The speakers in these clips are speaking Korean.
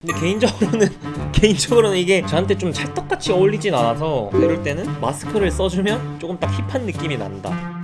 근데 개인적으로는 개인적으로는 이게 저한테 좀 찰떡같이 어울리진 않아서 이럴 때는 마스크를 써주면 조금 딱 힙한 느낌이 난다.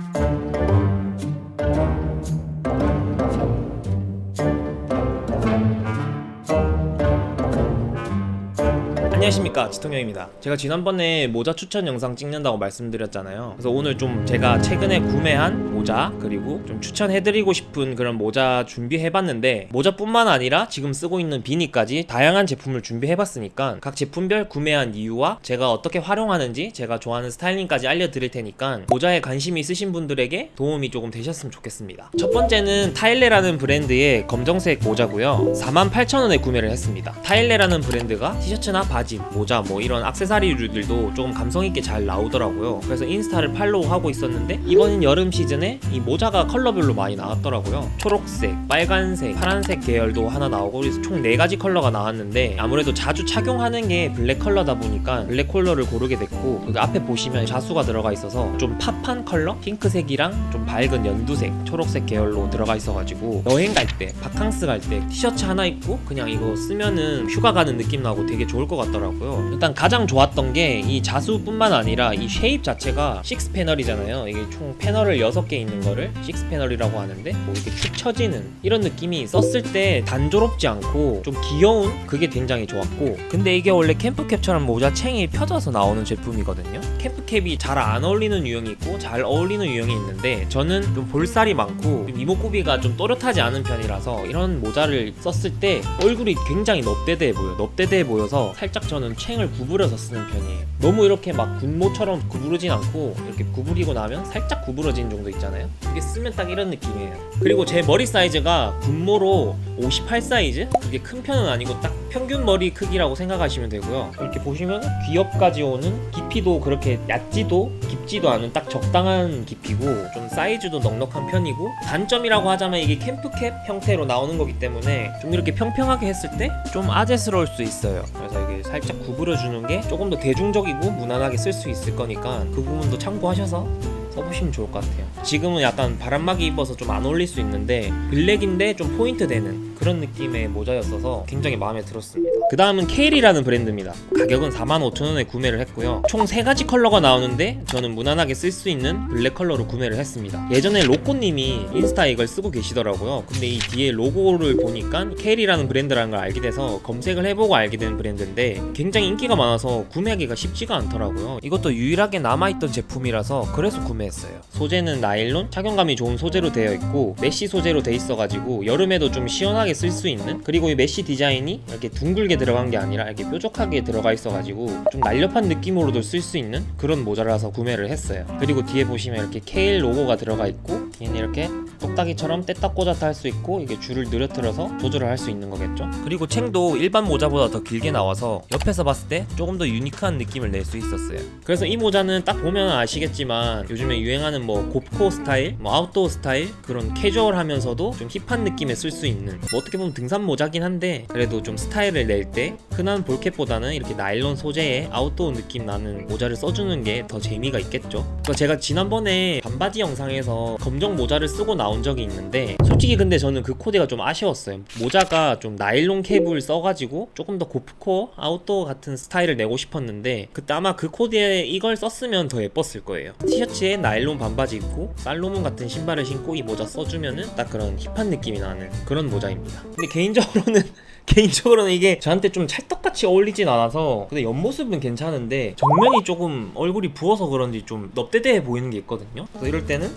안녕하십니까 지통형입니다. 제가 지난번에 모자 추천 영상 찍는다고 말씀드렸잖아요. 그래서 오늘 좀 제가 최근에 구매한 모자 그리고 좀 추천해드리고 싶은 그런 모자 준비해봤는데 모자뿐만 아니라 지금 쓰고 있는 비니까지 다양한 제품을 준비해봤으니까 각 제품별 구매한 이유와 제가 어떻게 활용하는지 제가 좋아하는 스타일링까지 알려드릴 테니까 모자에 관심이 있으신 분들에게 도움이 조금 되셨으면 좋겠습니다. 첫 번째는 타일레라는 브랜드의 검정색 모자고요. 48,000원에 구매를 했습니다. 타일레라는 브랜드가 티셔츠나 바지, 모자 뭐 이런 액세서리류들도 조금 감성있게 잘 나오더라고요. 그래서 인스타를 follow하고 있었는데 이번 여름 시즌에 이 모자가 컬러별로 많이 나왔더라고요. 초록색, 빨간색, 파란색 계열도 하나 나오고 그래서 총 4가지 컬러가 나왔는데 아무래도 자주 착용하는 게 블랙 컬러다 보니까 블랙 컬러를 고르게 됐고 여기 앞에 보시면 자수가 들어가 있어서 좀 pop한 컬러? 핑크색이랑 좀 밝은 연두색, 초록색 계열로 들어가 있어가지고 여행 갈 때, 바캉스 갈 때 티셔츠 하나 입고 그냥 이거 쓰면은 휴가 가는 느낌 나고 되게 좋을 것 같 더라고요. 일단 가장 좋았던 게 이 자수뿐만 아니라 이 쉐입 자체가 6 패널이잖아요. 이게 총 패널을 6개 있는 거를 6 패널이라고 하는데 뭐 이렇게 축 처지는 이런 느낌이 썼을 때 단조롭지 않고 좀 귀여운 그게 굉장히 좋았고. 근데 이게 원래 캠프캡처럼 모자 챙이 펴져서 나오는 제품이거든요. 캠프캡이 잘 안 어울리는 유형이 있고 잘 어울리는 유형이 있는데 저는 좀 볼살이 많고 좀 이목구비가 좀 또렷하지 않은 편이라서 이런 모자를 썼을 때 얼굴이 굉장히 넙대대해 보여 넙대대해 보여서 살짝 저는 챙을 구부려서 쓰는 편이에요 너무 이렇게 막 군모처럼 구부르진 않고 이렇게 구부리고 나면 살짝 구부러진 정도 있잖아요. 이게 쓰면 딱 이런 느낌이에요. 그리고 제 머리 사이즈가 군모로 58 사이즈? 그게 큰 편은 아니고 딱 평균 머리 크기라고 생각하시면 되고요. 이렇게 보시면 귀엽까지 오는 깊이도 그렇게 얕지도 깊지도 않은 딱 적당한 깊이고 좀 사이즈도 넉넉한 편이고 단점이라고 하자면 이게 캠프캡 형태로 나오는 거기 때문에 좀 이렇게 평평하게 했을 때 좀 아재스러울 수 있어요. 그래서 이게 살짝 구부려주는 게 조금 더 대중적 이고 무난하게 쓸 수 있을 거니까 그 부분도 참고하셔서 써보시면 좋을 것 같아요. 지금은 약간 바람막이 입어서 좀 안 어울릴 수 있는데 블랙인데 좀 포인트 되는 그런 느낌의 모자였어서 굉장히 마음에 들었습니다. 그 다음은 케일이라는 브랜드입니다. 가격은 45,000원에 구매를 했고요. 총 3가지 컬러가 나오는데 저는 무난하게 쓸 수 있는 블랙 컬러로 구매를 했습니다. 예전에 로꼬님이 인스타에 이걸 쓰고 계시더라고요. 근데 이 뒤에 로고를 보니까 케일이라는 브랜드라는 걸 알게 돼서 검색을 해보고 알게 된 브랜드인데 굉장히 인기가 많아서 구매하기가 쉽지가 않더라고요. 이것도 유일하게 남아있던 제품이라서 그래서 구매했어요. 소재는 나일론 착용감이 좋은 소재로 되어 있고 mesh 소재로 돼 있어가지고 여름에도 좀 시원하게 쓸 수 있는? 그리고 이 mesh 디자인이 이렇게 둥글게 들어간 게 아니라 이렇게 뾰족하게 들어가 있어가지고 좀 날렵한 느낌으로도 쓸 수 있는 그런 모자라서 구매를 했어요. 그리고 뒤에 보시면 이렇게 케일 로고가 들어가 있고 뒤에는 이렇게 똑딱이처럼 뗐다 꽂았다 할 수 있고 이게 줄을 늘어뜨려서 조절을 할 수 있는 거겠죠? 그리고 챙도 일반 모자보다 더 길게 나와서 옆에서 봤을 때 조금 더 unique한 느낌을 낼 수 있었어요. 그래서 이 모자는 딱 보면 아시겠지만 요즘에 유행하는 뭐 곱코 스타일 뭐 아웃도어 스타일 그런 캐주얼하면서도 좀 hip한 느낌에 쓸 수 있는 뭐 어떻게 보면 등산 모자긴 한데 그래도 좀 스타일을 낼 때 흔한 ball cap보다는 이렇게 나일론 소재의 아웃도어 느낌 나는 모자를 써주는 게 더 재미가 있겠죠. 그래서 제가 지난번에 반바지 영상에서 검정 모자를 쓰고 나온 적이 있는데 솔직히 근데 저는 그 코디가 좀 아쉬웠어요. 모자가 좀 나일론 캡을 써가지고 조금 더 고프코어 아웃도어 같은 스타일을 내고 싶었는데 그때 아마 그 코디에 이걸 썼으면 더 예뻤을 거예요. 티셔츠에 나일론 반바지 입고 살로몬 같은 신발을 신고 이 모자 써주면은 딱 그런 힙한 느낌이 나는 그런 모자입 니다. 근데 개인적으로는 개인적으로는 이게 저한테 좀 찰떡같이 어울리진 않아서 근데 옆모습은 괜찮은데 정면이 조금 얼굴이 부어서 그런지 좀 넙대대해 보이는 게 있거든요. 그래서 이럴 때는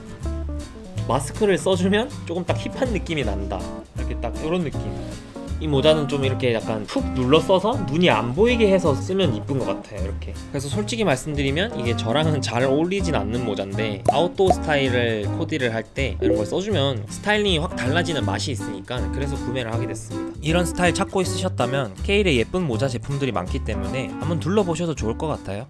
마스크를 써주면 조금 딱 힙한 느낌이 난다. 이렇게 딱 이런 느낌 이 모자는 좀 이렇게 약간 푹 눌러 써서 눈이 안 보이게 해서 쓰면 이쁜 것 같아요 이렇게. 그래서 솔직히 말씀드리면 이게 저랑은 잘 어울리진 않는 모자인데 아웃도어 스타일을 코디를 할 때 이런 걸 써주면 스타일링이 확 달라지는 맛이 있으니까 그래서 구매를 하게 됐습니다. 이런 스타일 찾고 있으셨다면 케일의 예쁜 모자 제품들이 많기 때문에 한번 둘러보셔도 좋을 것 같아요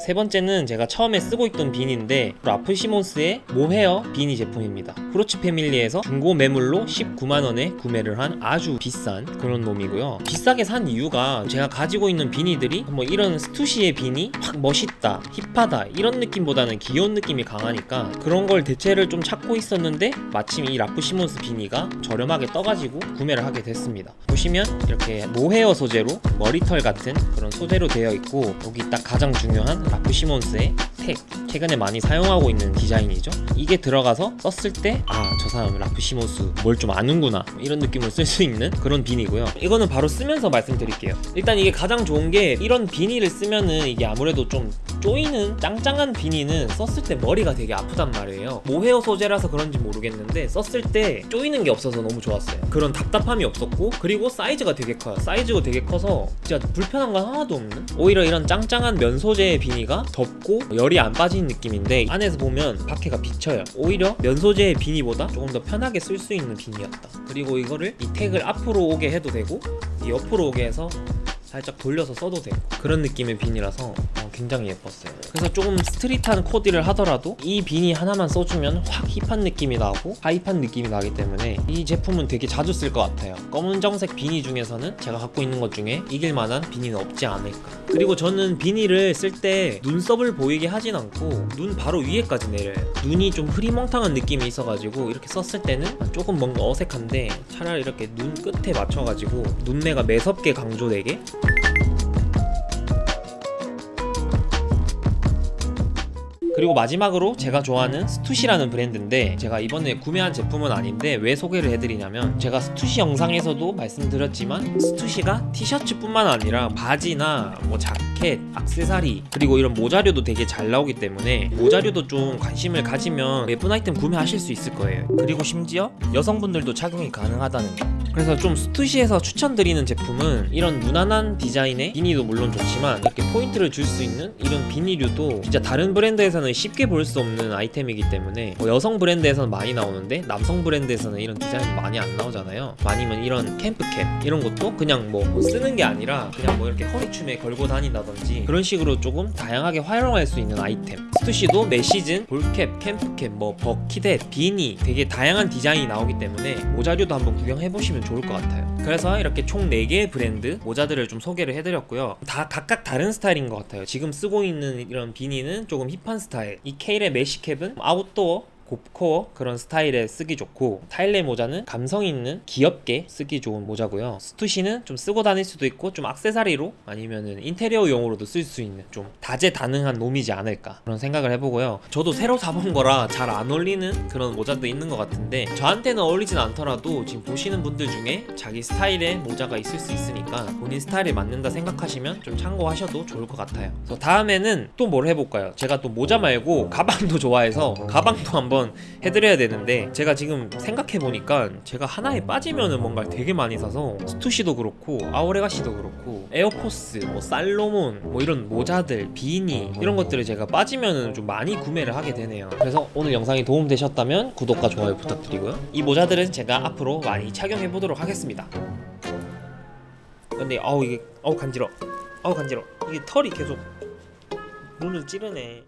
세 번째는 제가 처음에 쓰고 있던 비니인데 라프시몬스의 모헤어 비니 제품입니다. 후루츠 패밀리에서 중고 매물로 19만 원에 구매를 한 아주 비싼 그런 놈이고요. 비싸게 산 이유가 제가 가지고 있는 비니들이 뭐 이런 스투시의 비니 확 멋있다, hip하다 이런 느낌보다는 귀여운 느낌이 강하니까 그런 걸 대체를 좀 찾고 있었는데 마침 이 라프시몬스 비니가 저렴하게 떠가지고 구매를 하게 됐습니다. 보시면 이렇게 모헤어 소재로 머리털 같은 그런 소재로 되어 있고 여기 딱 가장 중요한 라프시몬스의 택 최근에 많이 사용하고 있는 디자인이죠. 이게 들어가서 썼을 때 아 저 사람 라프시몬스 뭘 좀 아는구나 이런 느낌을 쓸 수 있는 그런 비니고요. 이거는 바로 쓰면서 말씀드릴게요. 일단 이게 가장 좋은 게 이런 비니를 쓰면은 이게 아무래도 좀 쪼이는 짱짱한 비니는 썼을 때 머리가 되게 아프단 말이에요. 모헤어 소재라서 그런지 모르겠는데 썼을 때 쪼이는 게 없어서 너무 좋았어요. 그런 답답함이 없었고 그리고 사이즈가 되게 커요. 사이즈가 되게 커서 진짜 불편한 건 하나도 없는? 오히려 이런 짱짱한 면 소재의 비니가 덥고 열이 안 빠지는 느낌인데 안에서 보면 밖에가 비쳐요. 오히려 면 소재의 비니보다 조금 더 편하게 쓸 수 있는 비니였다. 그리고 이거를 이 tag을 앞으로 오게 해도 되고 이 옆으로 오게 해서 살짝 돌려서 써도 되고 그런 느낌의 비니라서 어, 굉장히 예뻤어요. 그래서 조금 스트릿한 코디를 하더라도 이 비니 하나만 써주면 확 힙한 느낌이 나고 하이판 느낌이 나기 때문에 이 제품은 되게 자주 쓸 것 같아요. 검은정색 비니 중에서는 제가 갖고 있는 것 중에 이길 만한 비니는 없지 않을까. 그리고 저는 비니를 쓸 때 눈썹을 보이게 하진 않고 눈 바로 위에까지 내려요. 눈이 좀 흐리멍텅한 느낌이 있어가지고 이렇게 썼을 때는 조금 뭔가 어색한데 차라리 이렇게 눈 끝에 맞춰가지고 눈매가 매섭게 강조되게 그리고 마지막으로 제가 좋아하는 스투시라는 브랜드인데 제가 이번에 구매한 제품은 아닌데 왜 소개를 해드리냐면 제가 스투시 영상에서도 말씀드렸지만 스투시가 티셔츠뿐만 아니라 바지나 뭐 자켓, 악세사리 그리고 이런 모자류도 되게 잘 나오기 때문에 모자류도 좀 관심을 가지면 예쁜 아이템 구매하실 수 있을 거예요. 그리고 심지어 여성분들도 착용이 가능하다는 거 그래서 좀 스투시에서 추천드리는 제품은 이런 무난한 디자인의 비니도 물론 좋지만 이렇게 포인트를 줄 수 있는 이런 비니류도 진짜 다른 브랜드에서는 쉽게 볼 수 없는 아이템이기 때문에 뭐 여성 브랜드에서는 많이 나오는데 남성 브랜드에서는 이런 디자인이 많이 안 나오잖아요. 아니면 이런 camp cap 이런 것도 그냥 뭐 쓰는 게 아니라 그냥 뭐 이렇게 허리춤에 걸고 다닌다든지 그런 식으로 조금 다양하게 활용할 수 있는 아이템. 스투시도 매 시즌 ball cap, camp cap, 뭐 bucket hat, 비니 되게 다양한 디자인이 나오기 때문에 모자류도 한번 구경해보시면 좋을 것 같아요. 그래서 이렇게 총 4개의 브랜드 모자들을 좀 소개를 해드렸고요. 다 각각 다른 스타일인 것 같아요. 지금 쓰고 있는 이런 비니는 조금 힙한 스타일. 이 케일의 mesh cap은 아웃도어 곱코어 그런 스타일에 쓰기 좋고 타일레 모자는 감성 있는 귀엽게 쓰기 좋은 모자고요. 스투시는 좀 쓰고 다닐 수도 있고 좀 악세사리로 아니면은 인테리어용으로도 쓸 수 있는 좀 다재다능한 놈이지 않을까 그런 생각을 해보고요. 저도 새로 사본 거라 잘 안 어울리는 그런 모자도 있는 것 같은데 저한테는 어울리진 않더라도 지금 보시는 분들 중에 자기 스타일의 모자가 있을 수 있으니까 본인 스타일에 맞는다 생각하시면 좀 참고하셔도 좋을 것 같아요. 그래서 다음에는 또 뭘 해볼까요? 제가 또 모자 말고 가방도 좋아해서 가방도 한번 한번 해드려야 되는데 제가 지금 생각해 보니까 제가 하나에 빠지면은 뭔가 되게 많이 사서 스투시도 그렇고 아오레가시도 그렇고 에어포스 뭐 살로몬 뭐 이런 모자들 비니 이런 것들을 제가 빠지면은 좀 많이 구매를 하게 되네요. 그래서 오늘 영상이 도움되셨다면 구독과 좋아요 부탁드리고요. 이 모자들은 제가 앞으로 많이 착용해 보도록 하겠습니다. 근데 아우 이게 아우 간지러 아우 간지러 이게 털이 계속 눈을 찌르네